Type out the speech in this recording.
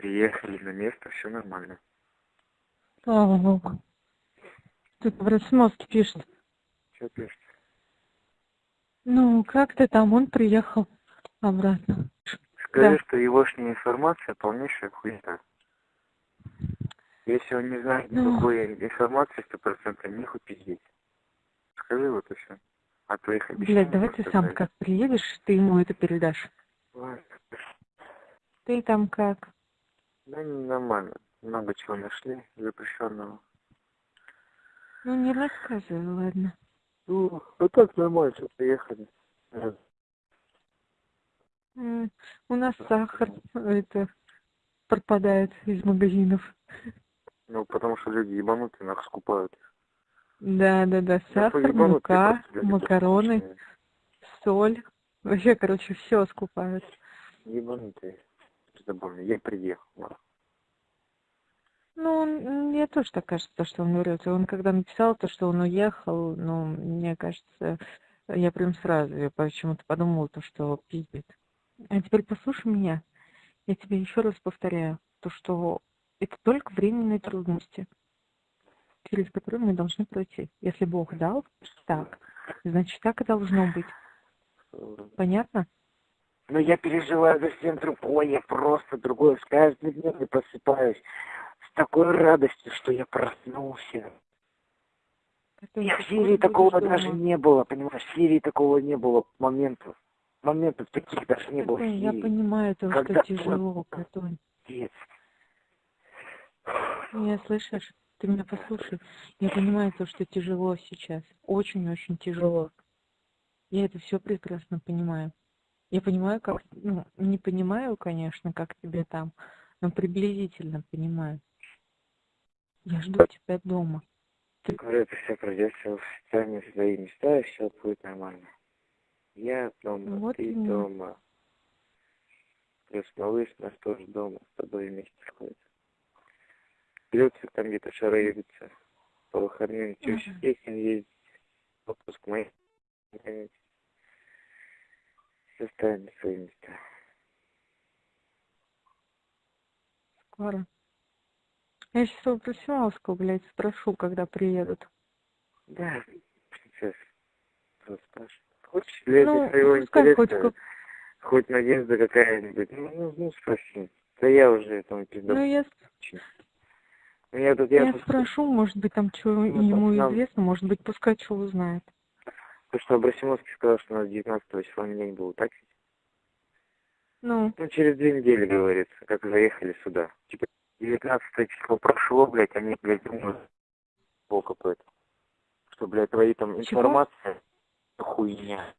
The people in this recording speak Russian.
Приехали на место, все нормально. Слава Богу. Тут в Росмоске пишет. Что пишет? Ну, как ты там? Он приехал обратно. Скажи, Да. что егошняя информация полнейшая хуйня. Если он не знает Ну. никакой информации, сто процентов нехуй пиздеть. Скажи вот и все. А твоих Блядь, обещаний давай ты сам как приедешь, ты ему это передашь. Ладно. Ты там как? Да не, нормально. Много чего нашли запрещенного. Ну, не рассказывай, ладно. Ну, а так нормально, что приехали. У нас сахар это пропадает из магазинов. Ну, потому что люди ебанутые, нах скупают. Да, да, да, Да сахар, поебанутые мука, макароны, соль. Вообще, короче, все скупают. Ебанутые. Забавно, я приехал. нах. Ну, мне тоже так кажется, что он врет. Он когда написал то, что он уехал, ну, мне кажется, я прям сразу я почему-то подумала, то, что пиздит. А теперь послушай меня. Я тебе еще раз повторяю, то, что это только временные трудности, через которые мы должны пройти. Если Бог дал так, значит, так и должно быть. Понятно? Ну, я переживаю за всем другое, я просто другое. С каждым днем я просыпаюсь с такой радостью, что я проснулся. Это Я в Сирии такого дома. даже не было, понимаешь? В Сирии такого не было моментов. Моментов таких даже не было в Катунь, я Сирии. понимаю, то, Когда- что тяжело, Катунь. Пиздец. Меня слышишь? Ты меня послушай. Я понимаю то, что тяжело сейчас. Очень-очень тяжело. Я это все прекрасно понимаю. Я понимаю, как... Ну, не понимаю, конечно, как тебе там, но приблизительно понимаю. Я жду тебя дома. Говорю, это все станет в свои места, и все будет нормально. Я дома, Вот ты именно. дома. Плюс малыш наш тоже дома, с тобой вместе ходит. Плюсы там где-то шараются. По выходным теща Мгм. песен ездить. Отпуск мой. Все ставим на свои места. Скоро. Я сейчас у Просимовского, блядь, спрошу, когда приедут. Да, сейчас. Спрашиваю. Хочешь, для Ну, своего пускай хоть интереса, как- хоть надежда какая-нибудь? Ну, ну, ну, спроси. Да я уже там пизда. Ну, я, Ну, я тут, я я тут, спрошу, может быть, там что Ну, ему нам- известно, может быть, пускай что узнает. Потому что Абрасимовский сказал, что у нас 19 числа день был, так? ведь? Ну, Ну, через две недели, говорится, как заехали сюда. Типа, 19 число прошло, блядь, они, блядь, думают, это. Что, блядь, твои там Чего? информация, хуйня.